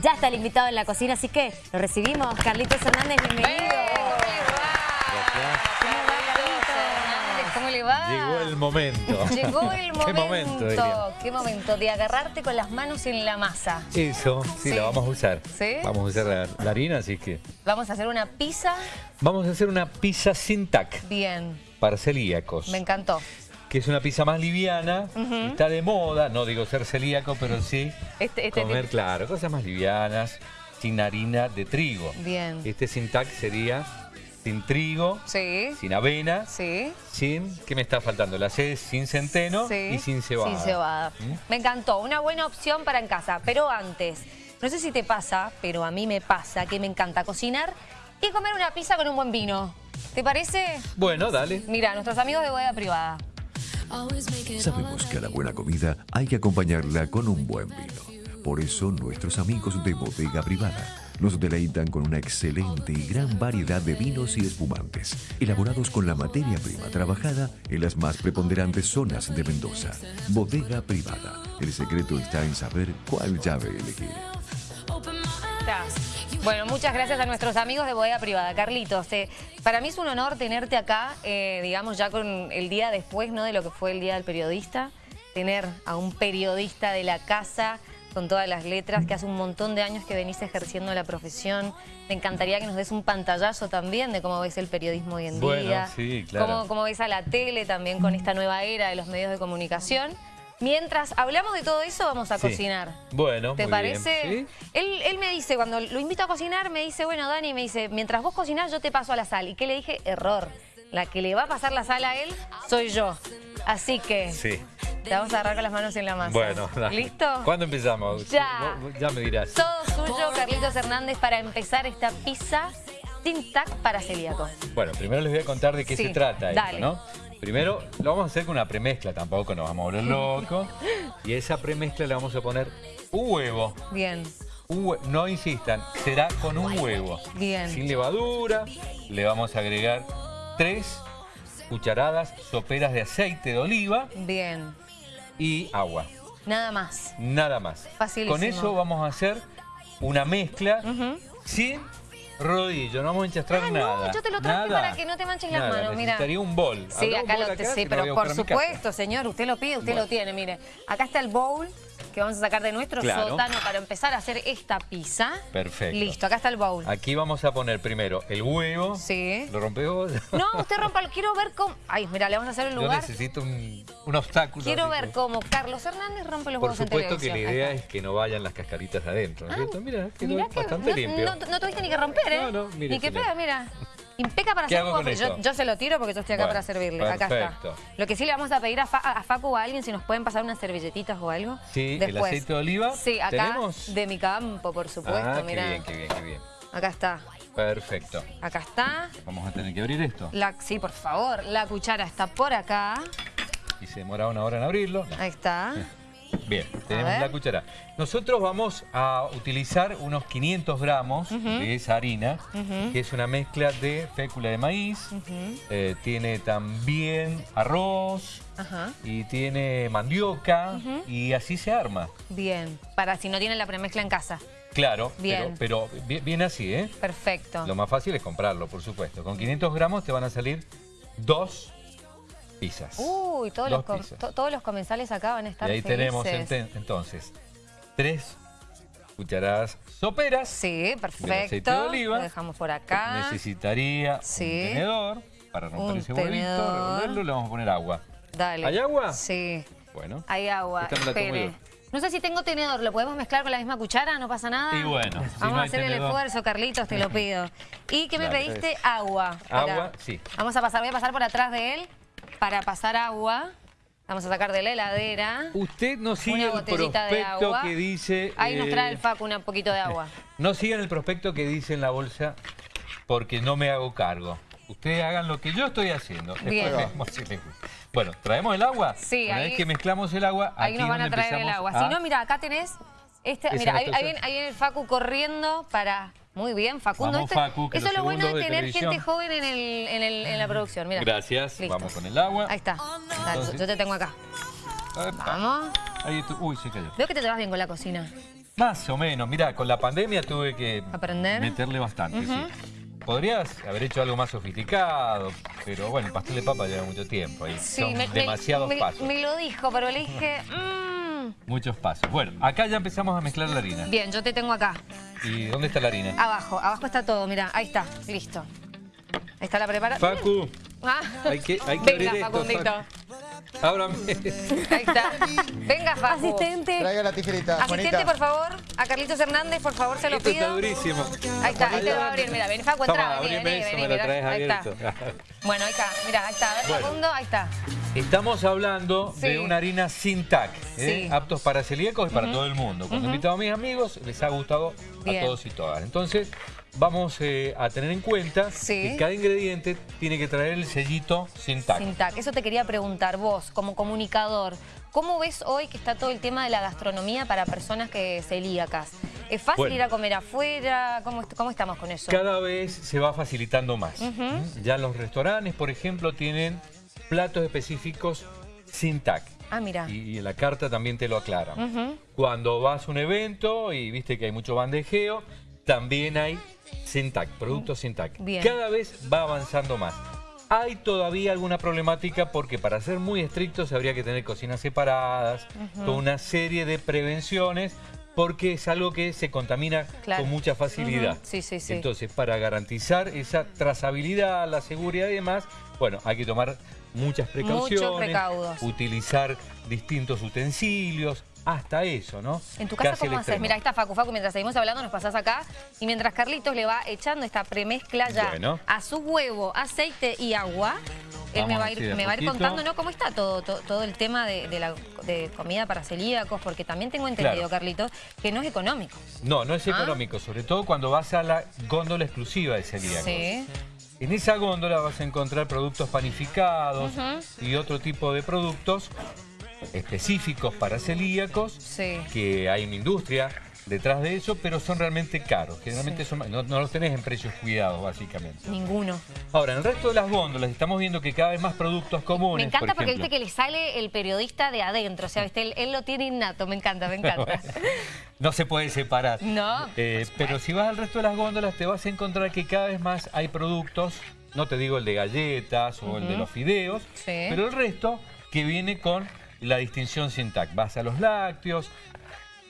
Ya está el invitado en la cocina, así que lo recibimos. Carlitos Hernández, bienvenido. ¿Cómo le va? Llegó el momento. Llegó el momento. ¿Qué momento, diría? ¿Qué momento? De agarrarte con las manos en la masa. Eso, sí, Sí. la vamos a usar. ¿Sí? Vamos a usar la, la harina, así que... Vamos a hacer una pizza. Vamos a hacer una pizza sin tac Bien, para celíacos. me encantó. Que es una pizza más liviana, está de moda, no digo ser celíaco, pero sí Este, este comer, claro, cosas más livianas, sin harina de trigo. Bien. Este sin tac sería sin trigo, Sí, sin avena, sí. sin... ¿Qué me está faltando? La C sin centeno Sí. y sin cebada. Sin cebada. ¿Mm? Me encantó, una buena opción para en casa. Pero antes, no sé si te pasa, pero a mí me pasa que me encanta cocinar y comer una pizza con un buen vino. ¿Te parece? Bueno, dale. Mira, nuestros amigos de bodega privada. Sabemos que a la buena comida hay que acompañarla con un buen vino. Por eso nuestros amigos de Bodega Privada nos deleitan con una excelente y gran variedad de vinos y espumantes, elaborados con la materia prima trabajada en las más preponderantes zonas de Mendoza. Bodega Privada. El secreto está en saber cuál llave elegir. Bueno, muchas gracias a nuestros amigos de Bodega Privada. Carlitos, eh, para mí es un honor tenerte acá, eh, digamos ya con el día después ¿no? de lo que fue el Día del Periodista, tener a un periodista de la casa con todas las letras, que hace un montón de años que venís ejerciendo la profesión. Me encantaría que nos des un pantallazo también de cómo ves el periodismo hoy en Bueno, día. sí, claro. Cómo, cómo ves a la tele también con esta nueva era de los medios de comunicación. Mientras hablamos de todo eso, vamos a Sí. cocinar. Bueno, ¿Te muy parece? bien. ¿Sí? Él, él me dice, cuando lo invito a cocinar, me dice, bueno, Dani, me dice, mientras vos cocinás, yo te paso a la sal. ¿Y qué le dije? Error. La que le va a pasar la sal a él soy yo. Así que Sí. te vamos a agarrar con las manos en la masa. Bueno, dale. ¿Listo? ¿Cuándo empezamos? Ya. Ya me dirás. Todo suyo, Carlitos Hernández, para empezar esta pizza sin tac para celíacos. Bueno, primero les voy a contar de qué Sí, se trata esto, dale. ¿no? Primero lo vamos a hacer con una premezcla, tampoco nos vamos a volver locos. y a esa premezcla le vamos a poner un huevo. Bien, Un no insistan, será con un huevo. bien. Sin levadura, le vamos a agregar tres cucharadas soperas de aceite de oliva Bien. y agua. Nada más. Nada más. Facilísimo. Con eso vamos a hacer una mezcla Ujú. sin rodillo, no vamos a enchastrar Ah, no, nada. yo te lo traje Nada. para que no te manches las Nada, manos, mira. Necesitaría un bol. Sí, ¿Habrá un acá bol lo acá? sí, no pero por supuesto, señor, usted lo pide, usted lo tiene, mire. Acá está el bowl que vamos a sacar de nuestro Claro. sótano para empezar a hacer esta pizza. Perfecto. Listo, acá está el bowl. Aquí vamos a poner primero el huevo. Sí. ¿Lo rompes vos? No, usted rompa, quiero ver cómo... Ay, mira, le vamos a hacer el Yo lugar. necesito un, un obstáculo. Quiero ver que- cómo Carlos Hernández rompe los Por huevos en supuesto que la televisión. idea es que no vayan las cascaritas adentro, ¿no cierto? Mira, quedó Mirá que bastante no, limpio. No, no tuviste ni que romper, ¿eh? No, no, mire, Ni que pega, mira. Impeca para ¿Qué hacer un waffle. Yo, se lo tiro porque yo estoy acá Bueno, para servirle. Acá perfecto. está. Lo que sí le vamos a pedir a, Fa- a Facu o a alguien si nos pueden pasar unas servilletitas o algo. Sí, el Después. aceite de oliva. Sí, acá ¿Tenemos? de mi campo, por supuesto. ah, qué bien, qué bien, qué bien. Acá está. Perfecto. Acá está. Vamos a tener que abrir esto. La, sí, por favor. La cuchara está por acá. Y se demora una hora en abrirlo. Ahí está. Bien, tenemos la cuchara. Nosotros vamos a utilizar unos 500 gramos de esa harina, que es una mezcla de fécula de maíz, eh, tiene también arroz Ajá. y tiene mandioca y así se arma. Bien. Para si no tienen la premezcla en casa. Claro, Bien. pero, viene así, ¿eh? Perfecto. Lo más fácil es comprarlo, por supuesto. Con 500 gramos te van a salir dos pizzas. Uy, todos Dos los, com- pizzas. to- todos los comensales acá van a Y estar ahí felices. tenemos entonces tres cucharadas soperas. Sí, perfecto. aceite de oliva. Lo dejamos por acá. Necesitaría Sí. un tenedor para romper Un ese huevito, tenedor. revolverlo, le vamos a poner agua. Dale. ¿Hay agua? Sí, Bueno. hay agua. No sé si tengo tenedor, ¿lo podemos mezclar con la misma cuchara? ¿No pasa nada? Y bueno, si Vamos no a hacer el esfuerzo, Carlitos, te lo pido. ¿Y qué me pediste? Agua. Agua, sí. Vamos a pasar, voy a pasar por atrás de él para pasar agua. Vamos a sacar de la heladera. Usted no sigue el prospecto que dice... Ahí nos eh, trae el Facu un poquito de agua. No sigan el prospecto que dice en la bolsa porque no me hago cargo. Ustedes hagan lo que yo estoy haciendo. Bien. Bueno, ¿traemos el agua? Sí, Una ahí- vez que mezclamos el agua, Ahí aquí nos van a traer el agua. a- Si no, mira, acá tenés... Este, mira, ahí, ahí viene, ahí viene el Facu corriendo para... Muy bien, Facundo. Vamos, Esto- Facu, eso es lo bueno de tener gente joven en, el, en, el- en la producción. Mira. Gracias. Listo. Vamos con el agua. Ahí está. Entonces- yo te tengo acá. Epa. Vamos. Ahí tú- Uy, se cayó. Veo que te llevas bien con la cocina. Más o menos. Mira, con la pandemia tuve que ¿Aprender? meterle bastante, sí. Podrías haber hecho algo más sofisticado, pero bueno, el pastel de papa lleva mucho tiempo y son me- demasiados me, pasos. Me lo dijo, pero le dije... "Mm". Muchos pasos. Bueno, acá ya empezamos a mezclar la harina. Bien, yo te tengo acá. ¿Y dónde está la harina? Abajo, abajo está todo, mira, ahí está, listo. Ahí está la preparación. Facu, Ah. hay que, hay que Venga, abrir esto, Facundito. Facu. Ábrame. Ahí está. Venga, Facu. Asistente. Traiga la tijerita, Asistente, Juanita. por favor. A Carlitos Hernández, por favor, se lo Esto está pido. durísimo. Ahí está, ahí te va a abrir. Mira, ven, Facu, entra. Toma, Vení, abrime vení, eso, vení, me lo traes Ahí está. Bueno, ahí está. Mira, ahí está. A ver, Bueno. Facundo, ahí está. Estamos hablando de una harina sin TAC, ¿eh? Sí. aptos para celíacos y para todo el mundo. Cuando he invitado a mis amigos, les ha gustado Bien. a todos y todas. Entonces, vamos eh, a tener en cuenta Sí. que cada ingrediente tiene que traer el sellito sin TAC. Sin tac. Eso te quería preguntar vos, como comunicador. ¿Cómo ves hoy que está todo el tema de la gastronomía para personas que celíacas? ¿Es fácil Bueno. ir a comer afuera? ¿Cómo, cómo estamos con eso? Cada vez se va facilitando más. Ya los restaurantes, por ejemplo, tienen platos específicos sin TAC. Ah, mira. Y, y en la carta también te lo aclaran. Cuando vas a un evento y viste que hay mucho bandejeo, también hay sin TAC, productos sin TAC. Bien. Cada vez va avanzando más. Hay todavía alguna problemática porque para ser muy estrictos habría que tener cocinas separadas, toda una serie de prevenciones porque es algo que se contamina Claro. con mucha facilidad. Sí, sí, sí. Entonces, para garantizar esa trazabilidad, la seguridad y demás, bueno, hay que tomar muchas precauciones, utilizar distintos utensilios, hasta eso, ¿no? ¿En tu casa cómo haces? Mira, ahí está Facu. Facu, mientras seguimos hablando, nos pasás acá. Y mientras Carlitos le va echando esta premezcla ya Bueno. a su huevo, aceite y agua, él me va, ir, me va a ir contando ¿no? cómo está todo, todo, todo el tema de, de la de comida para celíacos, porque también tengo entendido, Claro. Carlitos, que no es económico. No, no es Ah. económico, sobre todo cuando vas a la góndola exclusiva de celíacos. Sí. En esa góndola vas a encontrar productos panificados y otro tipo de productos específicos para celíacos, Sí. que hay una industria detrás de eso, pero son realmente caros. Generalmente son, no, no los tenés en precios cuidados, básicamente. Ninguno. Ahora, en el resto de las góndolas estamos viendo que cada vez más productos comunes, Me encanta por porque ejemplo. viste que le sale el periodista de adentro, o sea, ¿viste? Él, él lo tiene innato, me encanta, me encanta. no se puede separar. No, Eh, pero si vas al resto de las góndolas te vas a encontrar que cada vez más hay productos, no te digo el de galletas o el de los fideos, Sí. pero el resto que viene con la distinción sin TAC. Vas a los lácteos,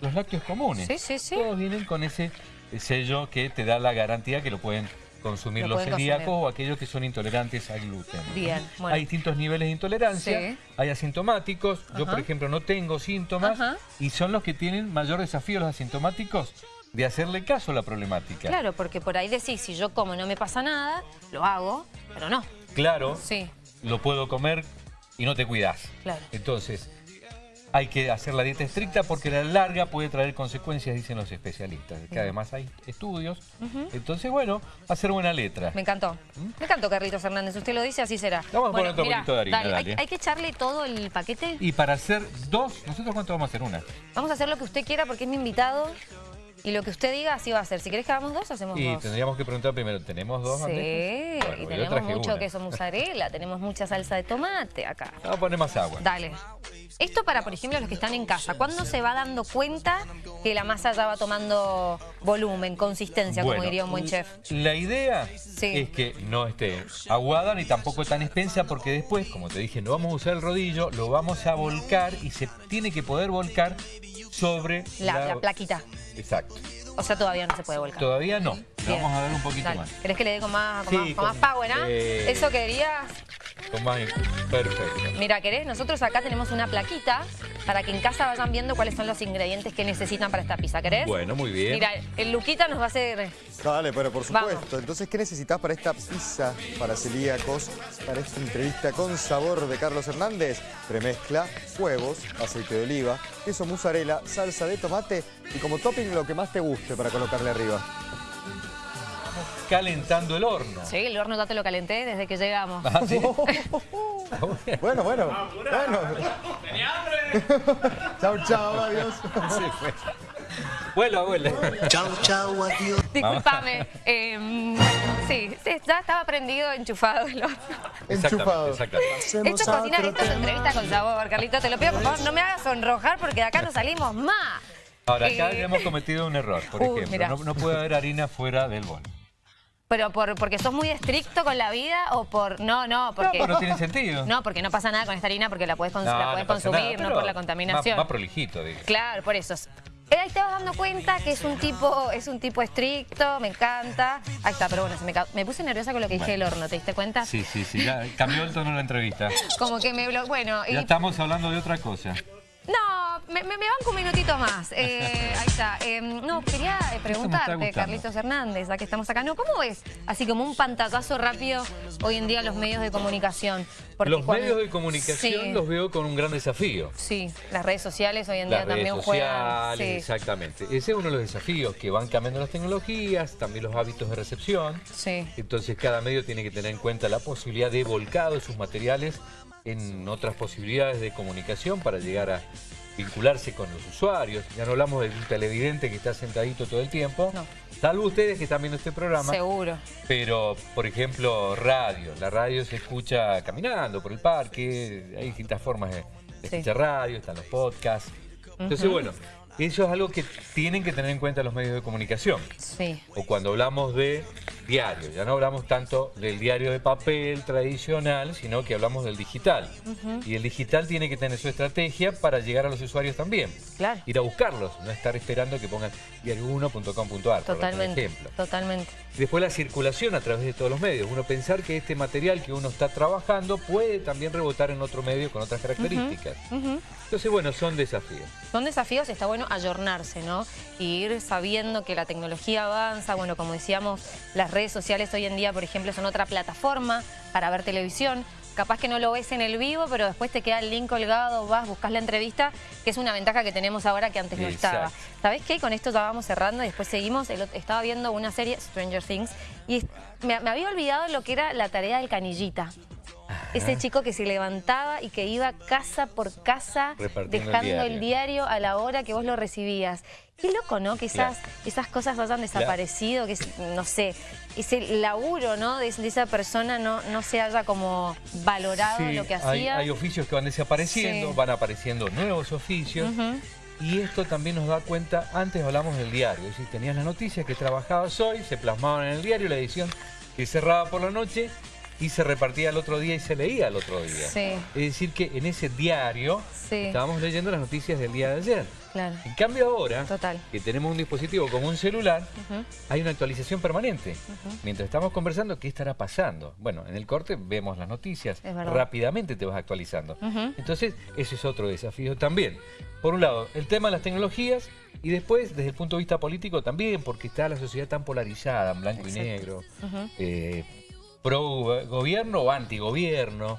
los lácteos comunes. Sí, sí, sí. Todos vienen con ese sello que te da la garantía que lo pueden consumir Lo los celíacos consumir. o aquellos que son intolerantes al gluten. Bien, bueno. Hay distintos niveles de intolerancia, Sí. hay asintomáticos, yo por ejemplo no tengo síntomas Ajá. y son los que tienen mayor desafío los asintomáticos de hacerle caso a la problemática. Claro, porque por ahí decís, si yo como no me pasa nada, lo hago, pero no. Claro, Sí, lo puedo comer y no te cuidas. Claro. Entonces, hay que hacer la dieta estricta porque la larga puede traer consecuencias, dicen los especialistas. Que además hay estudios. Entonces, bueno, hacer buena letra. me encantó. Me encantó, Carlitos Hernández. Usted lo dice, así será. Vamos a poner otro mirá, poquito de harina, dale, hay-. Hay, que echarle todo el paquete. Y para hacer dos, ¿nosotros cuánto vamos a hacer? Una. Vamos a hacer lo que usted quiera porque es mi invitado. Y lo que usted diga, así va a ser. Si querés que hagamos dos, hacemos Y dos. tendríamos que preguntar primero, ¿tenemos dos Sí? Bueno, y tenemos mucho una. queso mozzarella, tenemos mucha salsa de tomate acá. Vamos a poner más agua. Dale. Esto para, por ejemplo, los que están en casa. ¿Cuándo se va dando cuenta que la masa ya va tomando volumen, consistencia, como diría un buen chef? La idea Sí. es que no esté aguada ni tampoco tan espesa porque después, como te dije, no vamos a usar el rodillo, lo vamos a volcar y se tiene que poder volcar sobre La, la plaquita. Exacto. O sea, todavía no se puede volcar. Todavía no. Vamos a dar un poquito Dale. más. ¿Querés que le dé con más, con Sí, más, con más con- power, ah? eh. Eso querías. Con más- Perfecto. Mira, ¿querés? Nosotros acá tenemos una plaquita para que en casa vayan viendo cuáles son los ingredientes que necesitan para esta pizza. ¿Querés? Bueno, muy bien. Mira, el Luquita nos va a hacer... Dale, pero por Vamos. supuesto. Entonces, ¿qué necesitas para esta pizza para celíacos? Para esta entrevista con sabor de Carlos Hernández. Premezcla, huevos, aceite de oliva, queso mozzarella, salsa de tomate y como topping lo que más te guste para colocarle arriba. Calentando el horno. Sí, el horno ya te lo calenté desde que llegamos. Ah, ¿sí? Bueno, bueno. Bueno. chau, chau, adiós. Sí, fue. Vuelva, vuelva. Disculpame. eh, sí, sí, ya estaba prendido, enchufado el horno. Enchufado. Exactamente. Esto es cocina, esto es entrevista con sabor, Carlito. Te lo pido, por favor, no me hagas sonrojar porque de acá no salimos más. Ahora, acá Eh, ya hemos cometido un error, por Uy, ejemplo. No, no puede haber harina fuera del bol. ¿Pero por, porque sos muy estricto con la vida o por...? No, no, porque... No, pues no tiene sentido. No, porque no pasa nada con esta harina porque la puedes, consumir, nada, no por la contaminación. Más, más prolijito, digo. Claro, por eso. Ahí te vas dando cuenta que es un tipo es un tipo estricto, me encanta. Ahí está, pero bueno, se me, me puse nerviosa con lo que dije del horno, ¿te diste cuenta? Sí, sí, sí. Ya cambió el tono de la entrevista. Como que me... Bueno, y... Ya estamos hablando de otra cosa. No, me, me, me banco un minutito más. Eh, ahí está. Eh, no, quería eh, preguntarte. Carlitos Hernández, ya que estamos acá. No, ¿cómo ves? Así como un pantallazo rápido hoy en día los medios de comunicación. Porque los cuando- medios de comunicación Sí, los veo con un gran desafío. Sí, las redes sociales hoy en Las día redes también sociales, juegan. Sí, exactamente. Ese es uno de los desafíos, que van cambiando las tecnologías, también los hábitos de recepción. sí. Entonces cada medio tiene que tener en cuenta la posibilidad de volcado de sus materiales en otras posibilidades de comunicación para llegar a vincularse con los usuarios. Ya no hablamos de un televidente que está sentadito todo el tiempo, No. salvo ustedes que están viendo este programa. Seguro. Pero, por ejemplo, radio. La radio se escucha caminando por el parque, hay distintas formas de, de Sí. escuchar radio, están los podcasts. Entonces, bueno, eso es algo que tienen que tener en cuenta los medios de comunicación. Sí. O cuando hablamos de diario, ya no hablamos tanto del diario de papel tradicional, sino que hablamos del digital. Y el digital tiene que tener su estrategia para llegar a los usuarios también. Claro. Ir a buscarlos, no estar esperando que pongan diario1.com.ar, por ejemplo. Totalmente. Después la circulación a través de todos los medios. Uno pensar que este material que uno está trabajando puede también rebotar en otro medio con otras características. Entonces, bueno, son desafíos. Son desafíos, está bueno ayornarse, ¿no? Y ir sabiendo que la tecnología avanza. Bueno, como decíamos, las redes sociales hoy en día, por ejemplo, son otra plataforma para ver televisión. Capaz que no lo ves en el vivo, pero después te queda el link colgado, vas, buscas la entrevista, que es una ventaja que tenemos ahora que antes no estaba. ¿Sabés qué? Con esto vamos cerrando y después seguimos. El estaba viendo una serie, Stranger Things, y me había olvidado lo que era la tarea del canillita. Ese chico que se levantaba y que iba casa por casa el dejando el diario. a la hora que vos lo recibías. Qué loco, ¿no? Que esas, Claro. esas cosas hayan desaparecido, que no sé, ese laburo, ¿no? De, de esa persona no, no se haya como valorado Sí, lo que hacía. hay oficios que van desapareciendo, Sí. van apareciendo nuevos oficios. Y esto también nos da cuenta, antes hablamos del diario, es decir, tenías las noticias que trabajabas hoy, se plasmaban en el diario, la edición que cerraba por la noche y se repartía el otro día y se leía el otro día. Sí. Es decir, que en ese diario Sí. estábamos leyendo las noticias del día de ayer. Claro. En cambio ahora, Total. que tenemos un dispositivo como un celular, hay una actualización permanente. Mientras estamos conversando, ¿qué estará pasando? Bueno, en el corte vemos las noticias, rápidamente te vas actualizando. Entonces, ese es otro desafío también. Por un lado, el tema de las tecnologías y después, desde el punto de vista político también, porque está la sociedad tan polarizada, en blanco y negro, eh, pro gobierno o antigobierno,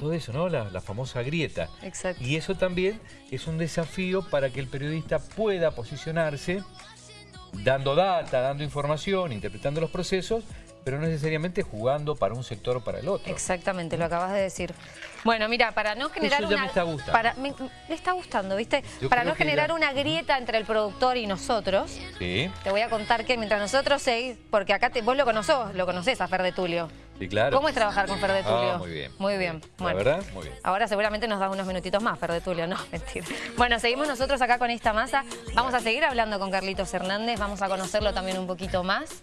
todo eso, ¿no? La, la famosa grieta. Exacto. Y eso también es un desafío para que el periodista pueda posicionarse dando data, dando información, interpretando los procesos, pero no necesariamente jugando para un sector o para el otro. Exactamente, lo acabas de decir. Bueno, mira, para no generar Eso ya una... me está gustando. Para, me, me está gustando, ¿viste? Yo para no generar ya- una grieta entre el productor y nosotros, Sí, te voy a contar que mientras nosotros seguís, porque acá te- vos lo conocés, lo conocés a Fer de Tulio. Sí, claro. ¿Cómo es trabajar con Fer de Ah, Tulio? muy bien. Muy bien. La verdad, muy bien. Ahora seguramente nos das unos minutitos más, Fer de Tulio, no, mentira. Bueno, seguimos nosotros acá con esta masa. Vamos a seguir hablando con Carlitos Hernández, vamos a conocerlo también un poquito más.